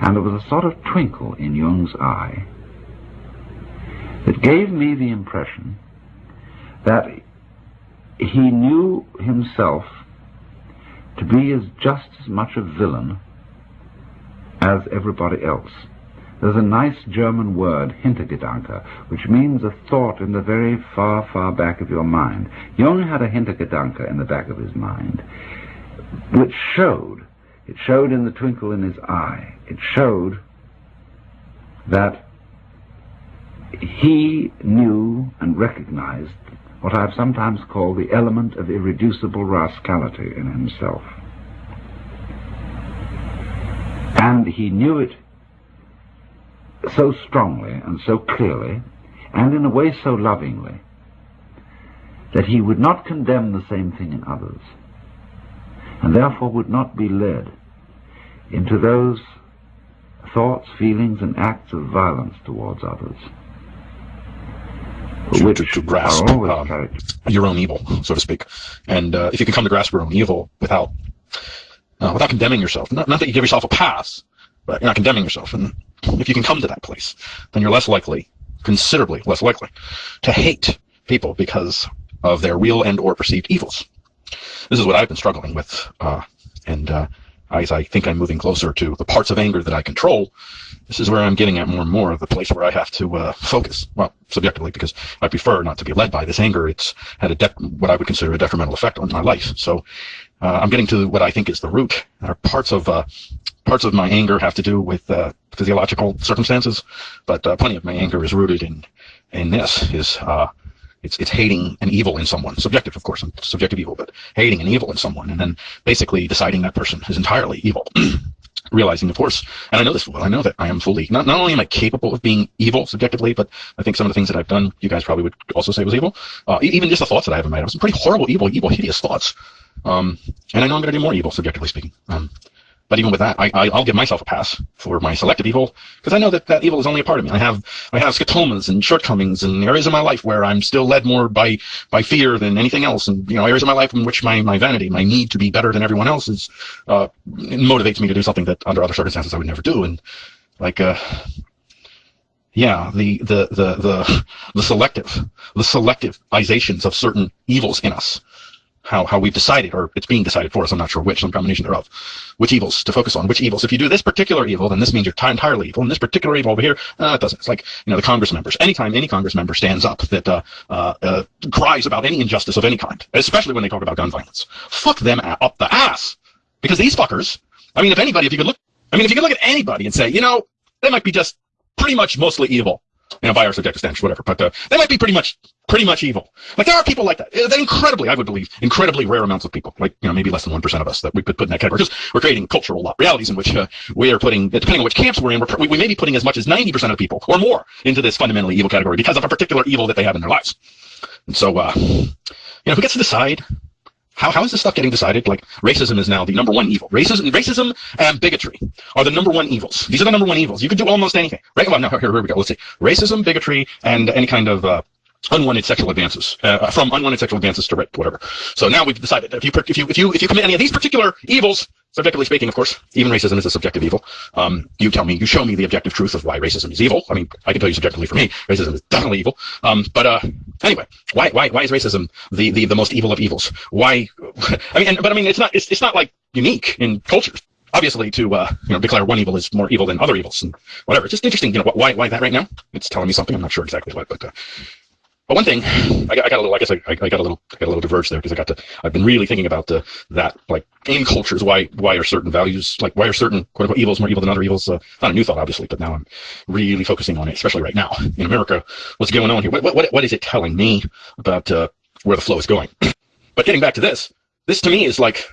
And there was a sort of twinkle in Jung's eye that gave me the impression that he knew himself to be as just as much a villain as everybody else. There's a nice German word, Hintergedanke, which means a thought in the very far, far back of your mind. Jung had a Hintergedanke in the back of his mind, which showed, it showed in the twinkle in his eye, it showed that he knew and recognized what I've sometimes called the element of irreducible rascality in himself. And he knew it so strongly and so clearly, and in a way so lovingly, that he would not condemn the same thing in others, and therefore would not be led into those thoughts, feelings, and acts of violence towards others. To, to, to grasp um, your own evil, so to speak, and uh, if you can come to grasp your own evil without uh, without condemning yourself, not, not that you give yourself a pass, but you're not condemning yourself, and if you can come to that place, then you're less likely, considerably less likely, to hate people because of their real and or perceived evils. This is what I've been struggling with, uh, and uh, as I think I'm moving closer to the parts of anger that I control, this is where I'm getting at more and more, of the place where I have to uh, focus. Well, subjectively, because I prefer not to be led by this anger. It's had a what I would consider a detrimental effect on my life. So uh, I'm getting to what I think is the root. Are parts of uh, parts of my anger have to do with uh, physiological circumstances, but uh, plenty of my anger is rooted in in this is uh, it's it's hating an evil in someone, subjective of course, subjective evil, but hating an evil in someone, and then basically deciding that person is entirely evil. realizing, of course, and I know this well, I know that I am fully, not, not only am I capable of being evil subjectively, but I think some of the things that I've done, you guys probably would also say was evil. Uh, even just the thoughts that I have in my head, some pretty horrible, evil, evil, hideous thoughts. Um, and I know I'm going to do more evil, subjectively speaking. Um, but even with that, I, I, will give myself a pass for my selective evil because I know that that evil is only a part of me. I have I have scotomas and shortcomings and areas of my life where I'm still led more by by fear than anything else, and you know areas of my life in which my, my vanity, my need to be better than everyone else, is uh, motivates me to do something that under other circumstances I would never do. And like uh, yeah, the the the the the selective the selectivizations of certain evils in us how, how we've decided, or it's being decided for us, I'm not sure which, some combination thereof, which evils to focus on, which evils. If you do this particular evil, then this means you're entirely evil, and this particular evil over here, uh, it doesn't. It's like, you know, the Congress members. Anytime any Congress member stands up that uh, uh, uh, cries about any injustice of any kind, especially when they talk about gun violence, fuck them up the ass. Because these fuckers, I mean, if anybody, if you could look, I mean, if you could look at anybody and say, you know, they might be just pretty much mostly evil, you know, by our subjective standards, whatever. But uh, they might be pretty much pretty much evil. Like there are people like that. They're incredibly, I would believe, incredibly rare amounts of people. Like you know, maybe less than one percent of us that we could put in that category. Because we're creating cultural realities in which uh, we are putting, depending on which camps we're in, we're, we, we may be putting as much as ninety percent of people or more into this fundamentally evil category because of a particular evil that they have in their lives. And so, uh, you know, who gets to decide how, how is this stuff getting decided? Like racism is now the number one evil. Racism, racism and bigotry are the number one evils. These are the number one evils. You can do almost anything. Right? Well, no, here, here we go. Let's see. Racism, bigotry, and any kind of uh, unwanted sexual advances uh, from unwanted sexual advances to rape, whatever. So now we've decided that if you if you if you if you commit any of these particular evils, subjectively speaking, of course, even racism is a subjective evil. Um, you tell me, you show me the objective truth of why racism is evil. I mean, I can tell you subjectively for me, racism is definitely evil. Um, but uh, anyway, why why why is racism the, the the most evil of evils? Why? I mean, and, but I mean, it's not it's it's not like unique in cultures. Obviously, to uh, you know, declare one evil is more evil than other evils and whatever. It's just interesting, you know, why why that right now? It's telling me something. I'm not sure exactly what, but uh, but one thing, I got, I got a little. I guess I, I got a little. I got a little diverged there because I got to. I've been really thinking about the, that, like in cultures, why why are certain values, like why are certain quote unquote evils more evil than other evils? Uh, not a new thought, obviously, but now I'm really focusing on it, especially right now in America. What's going on here? What what what is it telling me about uh, where the flow is going? but getting back to this, this to me is like,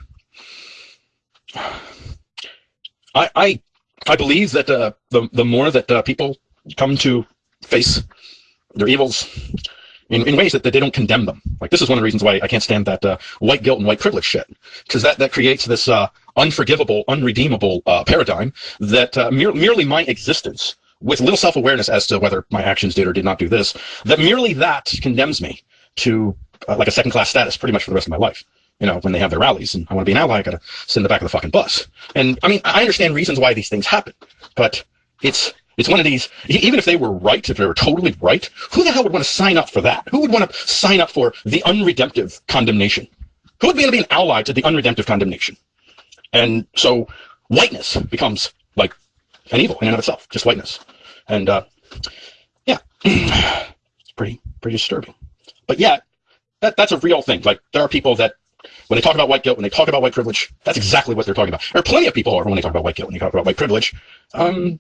I I I believe that uh, the the more that uh, people come to face their evils in, in ways that, that they don't condemn them. Like this is one of the reasons why I can't stand that uh, white guilt and white privilege shit, because that that creates this uh, unforgivable, unredeemable uh, paradigm that uh, mere, merely my existence, with little self-awareness as to whether my actions did or did not do this, that merely that condemns me to uh, like a second-class status pretty much for the rest of my life. you know, when they have their rallies and I want to be an ally, I got to sit in the back of the fucking bus. And I mean, I understand reasons why these things happen, but it's, it's one of these, even if they were right, if they were totally right, who the hell would want to sign up for that? Who would want to sign up for the unredemptive condemnation? Who would be able to be an ally to the unredemptive condemnation? And so whiteness becomes like an evil in and of itself, just whiteness. And, uh, yeah, it's pretty, pretty disturbing. But yeah, that, that's a real thing. Like, there are people that when they talk about white guilt, when they talk about white privilege, that's exactly what they're talking about. There are plenty of people who are, when they talk about white guilt, when they talk about white privilege, um,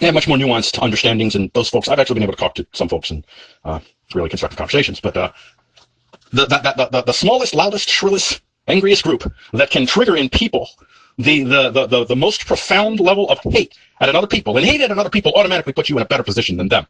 they have much more nuanced understandings. And those folks, I've actually been able to talk to some folks in uh, really constructive conversations. But uh, the, the, the, the, smallest, loudest, shrillest, angriest group that can trigger in people the, the, the, the, the most profound level of hate at another people, and hate at another people automatically puts you in a better position than them.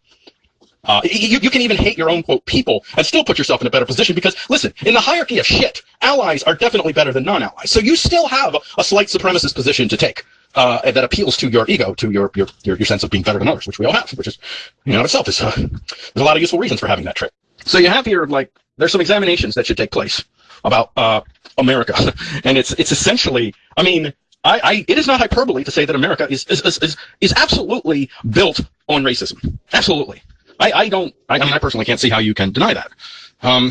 Uh, you, you can even hate your own quote people and still put yourself in a better position because listen, in the hierarchy of shit, allies are definitely better than non-allies. So you still have a slight supremacist position to take. Uh, that appeals to your ego, to your, your, your, your sense of being better than others, which we all have, which is, you know, itself is, uh, there's a lot of useful reasons for having that trait. So you have here, like, there's some examinations that should take place about, uh, America. and it's, it's essentially, I mean, I, I, it is not hyperbole to say that America is, is, is, is absolutely built on racism. Absolutely. I, I don't, I, I, mean, I personally can't see how you can deny that. Um,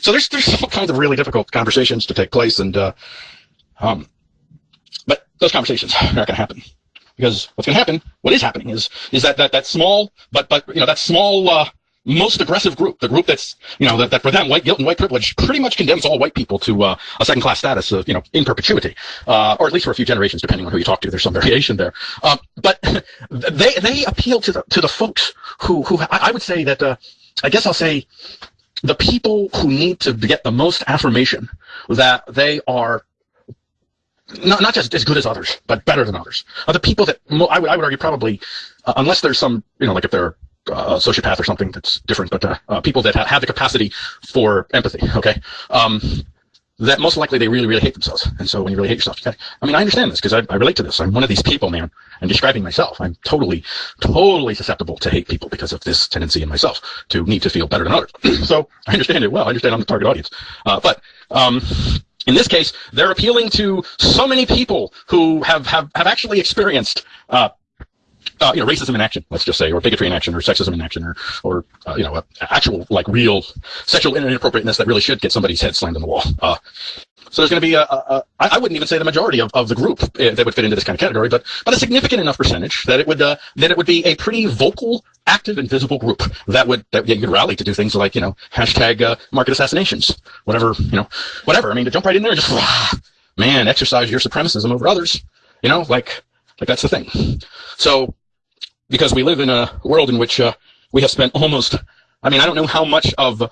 so there's, there's all kinds of really difficult conversations to take place and, uh, um, those conversations are not going to happen because what's going to happen, what is happening is, is that, that, that small, but, but, you know, that small, uh, most aggressive group, the group that's, you know, that, that for them, white guilt and white privilege pretty much condemns all white people to uh, a second class status, of, you know, in perpetuity, uh, or at least for a few generations, depending on who you talk to. There's some variation there. Um, but they, they appeal to the, to the folks who, who I, would say that, uh, I guess I'll say the people who need to get the most affirmation that they are not, not just as good as others, but better than others. Are the people that I would, I would argue probably, uh, unless there's some, you know, like if they're uh, sociopath or something that's different, but uh, uh, people that ha- have the capacity for empathy, okay, um, that most likely they really, really hate themselves. And so when you really hate yourself, okay, I mean, I understand this because I, I relate to this. I'm one of these people, man, I'm describing myself, I'm totally, totally susceptible to hate people because of this tendency in myself to need to feel better than others. so I understand it well. I understand I'm the target audience. Uh, but, um, in this case, they're appealing to so many people who have, have, have actually experienced uh, uh, you know, racism in action, let's just say, or bigotry in action, or sexism in action, or, or uh, you know, actual like real sexual inappropriateness that really should get somebody's head slammed in the wall. Uh, so there's going to be a, a, a, I wouldn't even say the majority of, of the group uh, that would fit into this kind of category, but but a significant enough percentage that it would uh, that it would be a pretty vocal, active, and visible group that would that you could rally to do things like you know hashtag uh, market assassinations, whatever you know, whatever. I mean, to jump right in there and just man, exercise your supremacism over others. You know, like like that's the thing. So because we live in a world in which uh, we have spent almost, I mean, I don't know how much of,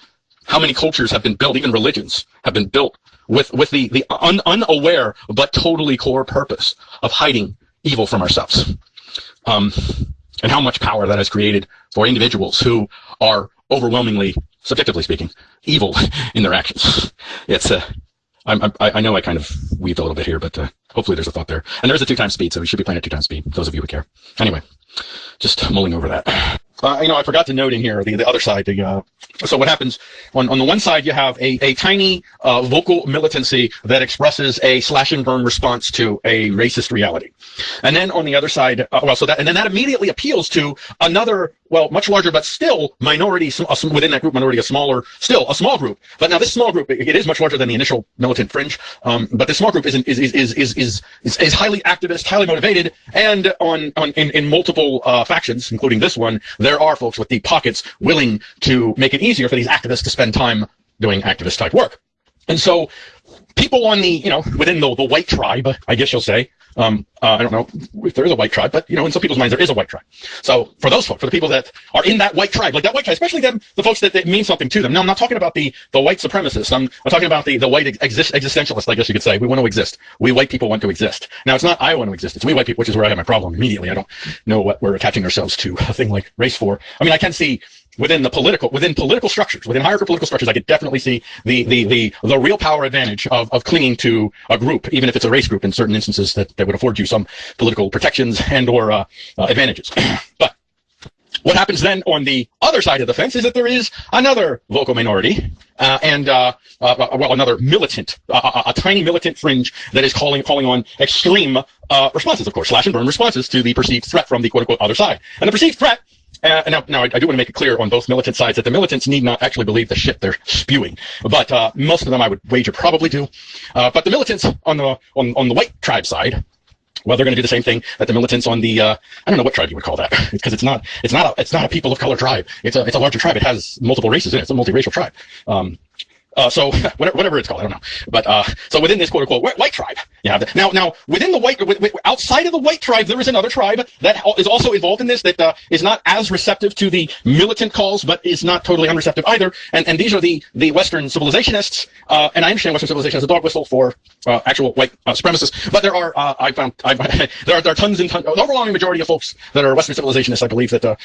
how many cultures have been built, even religions have been built with, with the, the un, unaware but totally core purpose of hiding evil from ourselves. Um, and how much power that has created for individuals who are overwhelmingly, subjectively speaking, evil in their actions. It's uh, I, I, I know I kind of weaved a little bit here, but uh, hopefully there's a thought there. And there's a two times speed, so we should be playing at two times speed, those of you who care. Anyway, just mulling over that. Uh, you know, I forgot to note in here the, the other side. The, uh, so what happens on, on the one side, you have a, a tiny uh, vocal militancy that expresses a slash and burn response to a racist reality. And then on the other side, uh, well, so that, and then that immediately appeals to another, well, much larger, but still minority, within that group, minority, a smaller, still a small group. But now this small group, it is much larger than the initial militant fringe. Um, but this small group is, is, is, is, is, is, is highly activist, highly motivated, and on, on, in, in multiple, uh, factions, including this one, there are folks with deep pockets willing to make it easier for these activists to spend time doing activist type work. And so people on the, you know, within the, the white tribe, I guess you'll say, um, uh, I don't know if there is a white tribe, but you know, in some people's minds, there is a white tribe. So for those folks, for the people that are in that white tribe, like that white tribe, especially them, the folks that, that mean something to them. Now, I'm not talking about the, the white supremacists. I'm, I'm talking about the, the white exist, existentialists, I guess you could say. We want to exist. We white people want to exist. Now, it's not I want to exist. It's we white people, which is where I have my problem immediately. I don't know what we're attaching ourselves to a thing like race for. I mean, I can see within the political within political structures within hierarchical political structures i could definitely see the the the the real power advantage of of clinging to a group even if it's a race group in certain instances that that would afford you some political protections and or uh, uh, advantages but what happens then on the other side of the fence is that there is another vocal minority uh, and uh, uh, uh well, another militant, a, tiny militant fringe that is calling calling on extreme uh, responses, of course, slash and burn responses to the perceived threat from the quote unquote other side. And the perceived threat uh, now, now I, I, do want to make it clear on both militant sides that the militants need not actually believe the shit they're spewing, but uh, most of them I would wager probably do. Uh, but the militants on the on, on the white tribe side, well, they're going to do the same thing that the militants on the uh, I don't know what tribe you would call that because it's not it's not a it's not a people of color tribe. It's a it's a larger tribe. It has multiple races in it. It's a multiracial tribe. Um, uh, so whatever, it's called, I don't know. But uh, so within this quote unquote white tribe, you have that. Now, now within the white, outside of the white tribe, there is another tribe that is also involved in this that uh, is not as receptive to the militant calls, but is not totally unreceptive either. And and these are the the Western civilizationists. Uh, and I understand Western civilization as a dog whistle for uh, actual white uh, supremacists. But there are I found I, there are there are tons and tons, an overwhelming majority of folks that are Western civilizationists. I believe that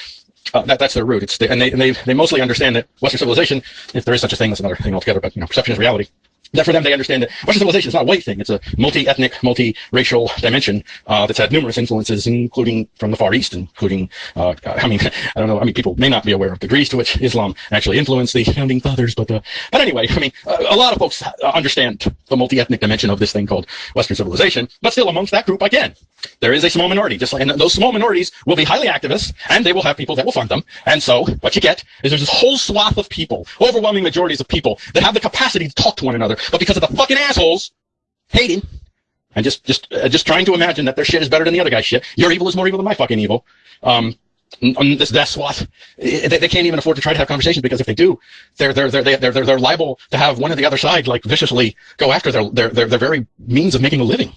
uh, that, that's their root. It's the, and they, and they, they mostly understand that Western civilization, if there is such a thing, that's another thing altogether, but you know, perception is reality that for them they understand that Western civilization is not a white thing. It's a multi-ethnic, multi-racial dimension uh, that's had numerous influences, including from the Far East, including, uh, I mean, I don't know, I mean, people may not be aware of the degrees to which Islam actually influenced the founding fathers, but, uh, but anyway, I mean, a lot of folks understand the multi-ethnic dimension of this thing called Western civilization, but still amongst that group, again, there is a small minority, just like, and those small minorities will be highly activist, and they will have people that will fund them. And so, what you get is there's this whole swath of people, overwhelming majorities of people, that have the capacity to talk to one another, but because of the fucking assholes hating and just just uh, just trying to imagine that their shit is better than the other guy's shit. Your evil is more evil than my fucking evil. Um, on this that swath, they, they can't even afford to try to have conversations because if they do, they're they're they're they're they're, they're liable to have one or the other side like viciously go after their their their, their very means of making a living.